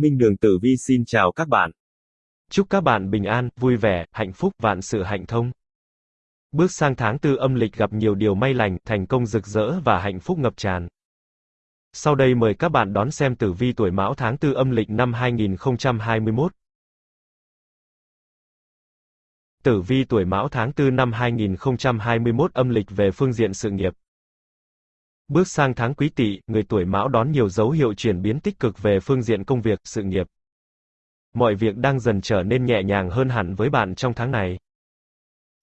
Minh Đường Tử Vi xin chào các bạn. Chúc các bạn bình an, vui vẻ, hạnh phúc, vạn sự hạnh thông. Bước sang tháng tư âm lịch gặp nhiều điều may lành, thành công rực rỡ và hạnh phúc ngập tràn. Sau đây mời các bạn đón xem tử vi tuổi Mão tháng tư âm lịch năm 2021. Tử vi tuổi Mão tháng 4 năm 2021 âm lịch về phương diện sự nghiệp. Bước sang tháng Quý Tỵ, người tuổi Mão đón nhiều dấu hiệu chuyển biến tích cực về phương diện công việc, sự nghiệp. Mọi việc đang dần trở nên nhẹ nhàng hơn hẳn với bạn trong tháng này.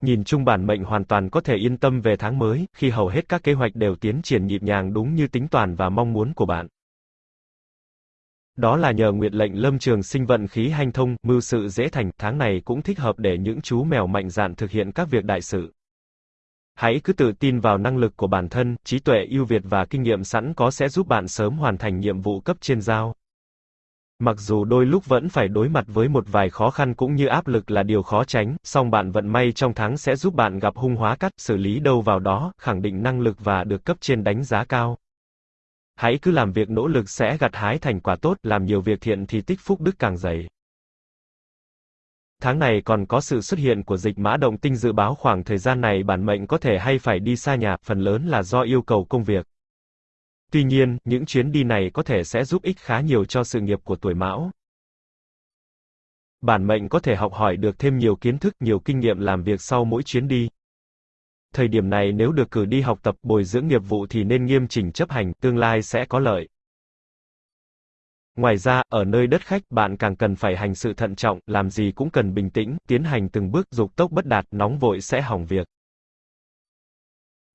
Nhìn chung bản mệnh hoàn toàn có thể yên tâm về tháng mới, khi hầu hết các kế hoạch đều tiến triển nhịp nhàng đúng như tính toán và mong muốn của bạn. Đó là nhờ nguyệt lệnh lâm trường sinh vận khí hanh thông, mưu sự dễ thành, tháng này cũng thích hợp để những chú mèo mạnh dạn thực hiện các việc đại sự. Hãy cứ tự tin vào năng lực của bản thân, trí tuệ ưu việt và kinh nghiệm sẵn có sẽ giúp bạn sớm hoàn thành nhiệm vụ cấp trên giao. Mặc dù đôi lúc vẫn phải đối mặt với một vài khó khăn cũng như áp lực là điều khó tránh, song bạn vận may trong tháng sẽ giúp bạn gặp hung hóa cắt, xử lý đâu vào đó, khẳng định năng lực và được cấp trên đánh giá cao. Hãy cứ làm việc nỗ lực sẽ gặt hái thành quả tốt, làm nhiều việc thiện thì tích phúc đức càng dày. Tháng này còn có sự xuất hiện của dịch mã động tinh dự báo khoảng thời gian này bản mệnh có thể hay phải đi xa nhà, phần lớn là do yêu cầu công việc. Tuy nhiên, những chuyến đi này có thể sẽ giúp ích khá nhiều cho sự nghiệp của tuổi mão. Bản mệnh có thể học hỏi được thêm nhiều kiến thức, nhiều kinh nghiệm làm việc sau mỗi chuyến đi. Thời điểm này nếu được cử đi học tập bồi dưỡng nghiệp vụ thì nên nghiêm chỉnh chấp hành, tương lai sẽ có lợi. Ngoài ra, ở nơi đất khách, bạn càng cần phải hành sự thận trọng, làm gì cũng cần bình tĩnh, tiến hành từng bước, dục tốc bất đạt, nóng vội sẽ hỏng việc.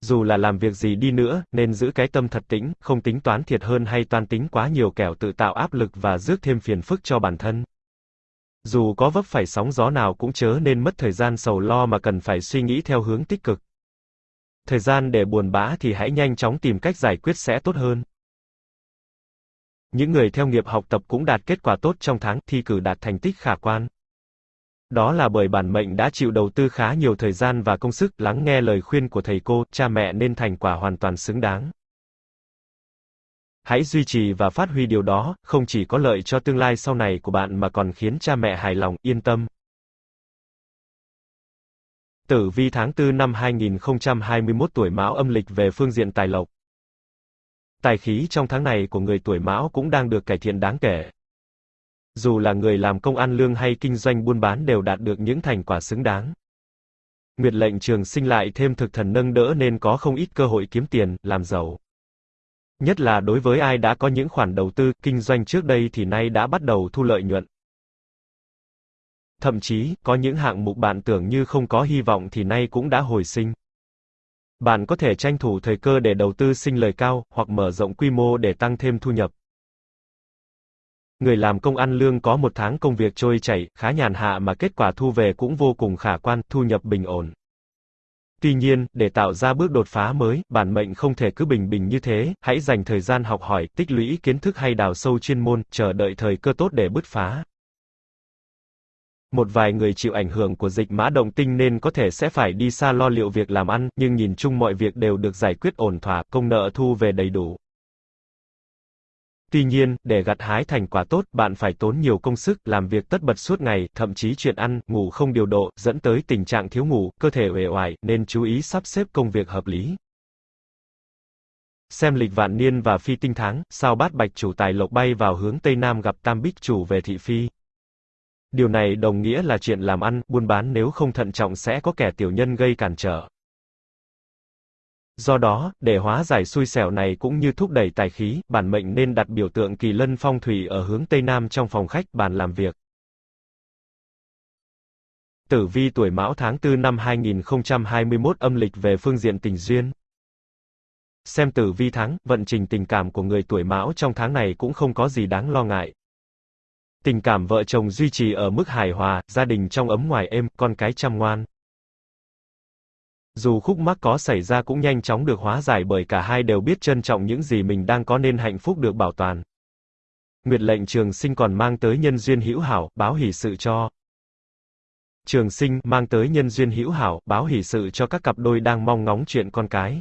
Dù là làm việc gì đi nữa, nên giữ cái tâm thật tĩnh, không tính toán thiệt hơn hay toan tính quá nhiều kẻo tự tạo áp lực và rước thêm phiền phức cho bản thân. Dù có vấp phải sóng gió nào cũng chớ nên mất thời gian sầu lo mà cần phải suy nghĩ theo hướng tích cực. Thời gian để buồn bã thì hãy nhanh chóng tìm cách giải quyết sẽ tốt hơn. Những người theo nghiệp học tập cũng đạt kết quả tốt trong tháng thi cử đạt thành tích khả quan. Đó là bởi bản mệnh đã chịu đầu tư khá nhiều thời gian và công sức lắng nghe lời khuyên của thầy cô, cha mẹ nên thành quả hoàn toàn xứng đáng. Hãy duy trì và phát huy điều đó, không chỉ có lợi cho tương lai sau này của bạn mà còn khiến cha mẹ hài lòng, yên tâm. Tử vi tháng 4 năm 2021 tuổi Mão âm lịch về phương diện tài lộc. Tài khí trong tháng này của người tuổi Mão cũng đang được cải thiện đáng kể. Dù là người làm công ăn lương hay kinh doanh buôn bán đều đạt được những thành quả xứng đáng. Nguyệt lệnh trường sinh lại thêm thực thần nâng đỡ nên có không ít cơ hội kiếm tiền, làm giàu. Nhất là đối với ai đã có những khoản đầu tư, kinh doanh trước đây thì nay đã bắt đầu thu lợi nhuận. Thậm chí, có những hạng mục bạn tưởng như không có hy vọng thì nay cũng đã hồi sinh. Bạn có thể tranh thủ thời cơ để đầu tư sinh lời cao, hoặc mở rộng quy mô để tăng thêm thu nhập. Người làm công ăn lương có một tháng công việc trôi chảy, khá nhàn hạ mà kết quả thu về cũng vô cùng khả quan, thu nhập bình ổn. Tuy nhiên, để tạo ra bước đột phá mới, bản mệnh không thể cứ bình bình như thế, hãy dành thời gian học hỏi, tích lũy kiến thức hay đào sâu chuyên môn, chờ đợi thời cơ tốt để bứt phá. Một vài người chịu ảnh hưởng của dịch mã động tinh nên có thể sẽ phải đi xa lo liệu việc làm ăn, nhưng nhìn chung mọi việc đều được giải quyết ổn thỏa, công nợ thu về đầy đủ. Tuy nhiên, để gặt hái thành quả tốt, bạn phải tốn nhiều công sức, làm việc tất bật suốt ngày, thậm chí chuyện ăn, ngủ không điều độ, dẫn tới tình trạng thiếu ngủ, cơ thể uể oải, nên chú ý sắp xếp công việc hợp lý. Xem lịch vạn niên và phi tinh tháng, sao bát bạch chủ tài lộc bay vào hướng Tây Nam gặp tam bích chủ về thị phi. Điều này đồng nghĩa là chuyện làm ăn, buôn bán nếu không thận trọng sẽ có kẻ tiểu nhân gây cản trở. Do đó, để hóa giải xui xẻo này cũng như thúc đẩy tài khí, bản mệnh nên đặt biểu tượng kỳ lân phong thủy ở hướng Tây Nam trong phòng khách, bàn làm việc. Tử vi tuổi Mão tháng 4 năm 2021 âm lịch về phương diện tình duyên. Xem tử vi tháng, vận trình tình cảm của người tuổi Mão trong tháng này cũng không có gì đáng lo ngại. Tình cảm vợ chồng duy trì ở mức hài hòa, gia đình trong ấm ngoài êm, con cái chăm ngoan. Dù khúc mắc có xảy ra cũng nhanh chóng được hóa giải bởi cả hai đều biết trân trọng những gì mình đang có nên hạnh phúc được bảo toàn. Nguyệt lệnh trường sinh còn mang tới nhân duyên hữu hảo, báo hỷ sự cho. Trường sinh mang tới nhân duyên hữu hảo, báo hỷ sự cho các cặp đôi đang mong ngóng chuyện con cái.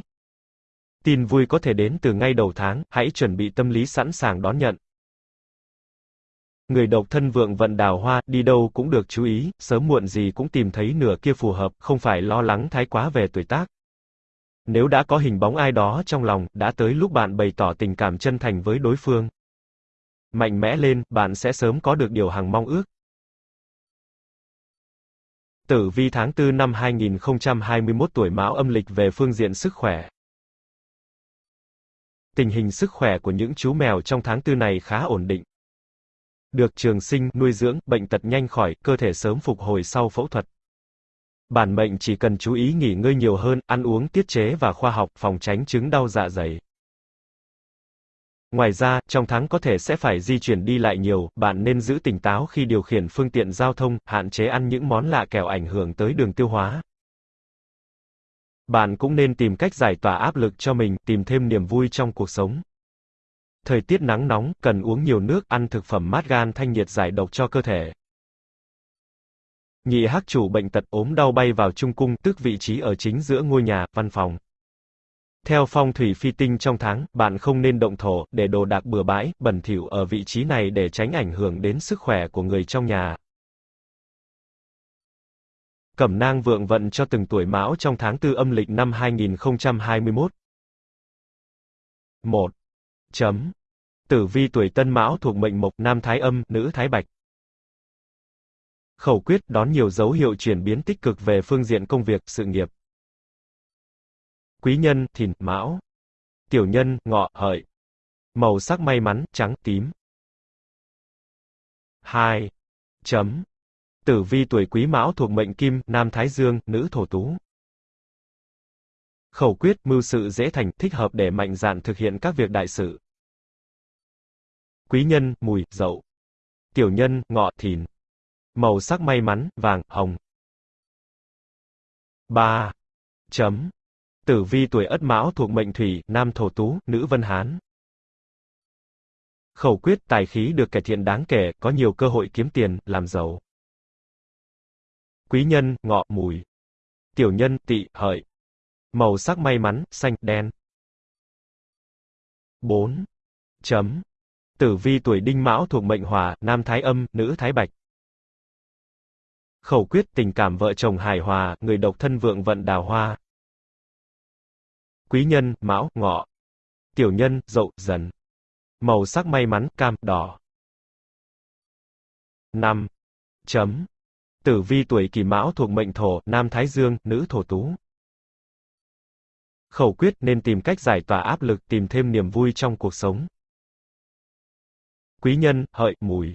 Tin vui có thể đến từ ngay đầu tháng, hãy chuẩn bị tâm lý sẵn sàng đón nhận. Người độc thân vượng vận đào hoa, đi đâu cũng được chú ý, sớm muộn gì cũng tìm thấy nửa kia phù hợp, không phải lo lắng thái quá về tuổi tác. Nếu đã có hình bóng ai đó trong lòng, đã tới lúc bạn bày tỏ tình cảm chân thành với đối phương. Mạnh mẽ lên, bạn sẽ sớm có được điều hằng mong ước. Tử vi tháng 4 năm 2021 tuổi Mão âm lịch về phương diện sức khỏe. Tình hình sức khỏe của những chú mèo trong tháng 4 này khá ổn định. Được trường sinh, nuôi dưỡng, bệnh tật nhanh khỏi, cơ thể sớm phục hồi sau phẫu thuật. Bản mệnh chỉ cần chú ý nghỉ ngơi nhiều hơn, ăn uống tiết chế và khoa học, phòng tránh chứng đau dạ dày. Ngoài ra, trong tháng có thể sẽ phải di chuyển đi lại nhiều, bạn nên giữ tỉnh táo khi điều khiển phương tiện giao thông, hạn chế ăn những món lạ kẻo ảnh hưởng tới đường tiêu hóa. Bạn cũng nên tìm cách giải tỏa áp lực cho mình, tìm thêm niềm vui trong cuộc sống. Thời tiết nắng nóng, cần uống nhiều nước, ăn thực phẩm mát gan thanh nhiệt giải độc cho cơ thể. Nhị hắc chủ bệnh tật ốm đau bay vào trung cung, tức vị trí ở chính giữa ngôi nhà, văn phòng. Theo phong thủy phi tinh trong tháng, bạn không nên động thổ, để đồ đạc bừa bãi, bẩn thỉu ở vị trí này để tránh ảnh hưởng đến sức khỏe của người trong nhà. Cẩm nang vượng vận cho từng tuổi mão trong tháng tư âm lịch năm 2021. 1. Chấm. Tử vi tuổi tân mão thuộc mệnh mộc, nam thái âm, nữ thái bạch. Khẩu quyết đón nhiều dấu hiệu chuyển biến tích cực về phương diện công việc, sự nghiệp. Quý nhân, thìn, mão. Tiểu nhân, ngọ, hợi. Màu sắc may mắn, trắng, tím. 2. Chấm. Tử vi tuổi quý mão thuộc mệnh kim, nam thái dương, nữ thổ tú. Khẩu quyết, mưu sự dễ thành, thích hợp để mạnh dạn thực hiện các việc đại sự. Quý nhân, mùi, dậu. Tiểu nhân, ngọ, thìn. Màu sắc may mắn, vàng, hồng. 3. Chấm. Tử vi tuổi Ất Mão thuộc mệnh Thủy, nam thổ tú, nữ Vân Hán. Khẩu quyết tài khí được cải thiện đáng kể, có nhiều cơ hội kiếm tiền, làm giàu. Quý nhân, ngọ, mùi. Tiểu nhân, tỵ, hợi. Màu sắc may mắn, xanh, đen. 4. Chấm. Tử vi tuổi Đinh Mão thuộc mệnh Hỏa, nam Thái Âm, nữ Thái Bạch. Khẩu quyết tình cảm vợ chồng hài hòa, người độc thân vượng vận đào hoa. Quý nhân, mão, ngọ. Tiểu nhân, dậu, dần. Màu sắc may mắn, cam, đỏ. 5. Chấm. Tử vi tuổi kỷ mão thuộc mệnh thổ, nam thái dương, nữ thổ tú. Khẩu quyết nên tìm cách giải tỏa áp lực, tìm thêm niềm vui trong cuộc sống. Quý nhân, hợi, mùi.